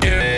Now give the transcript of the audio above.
yeah.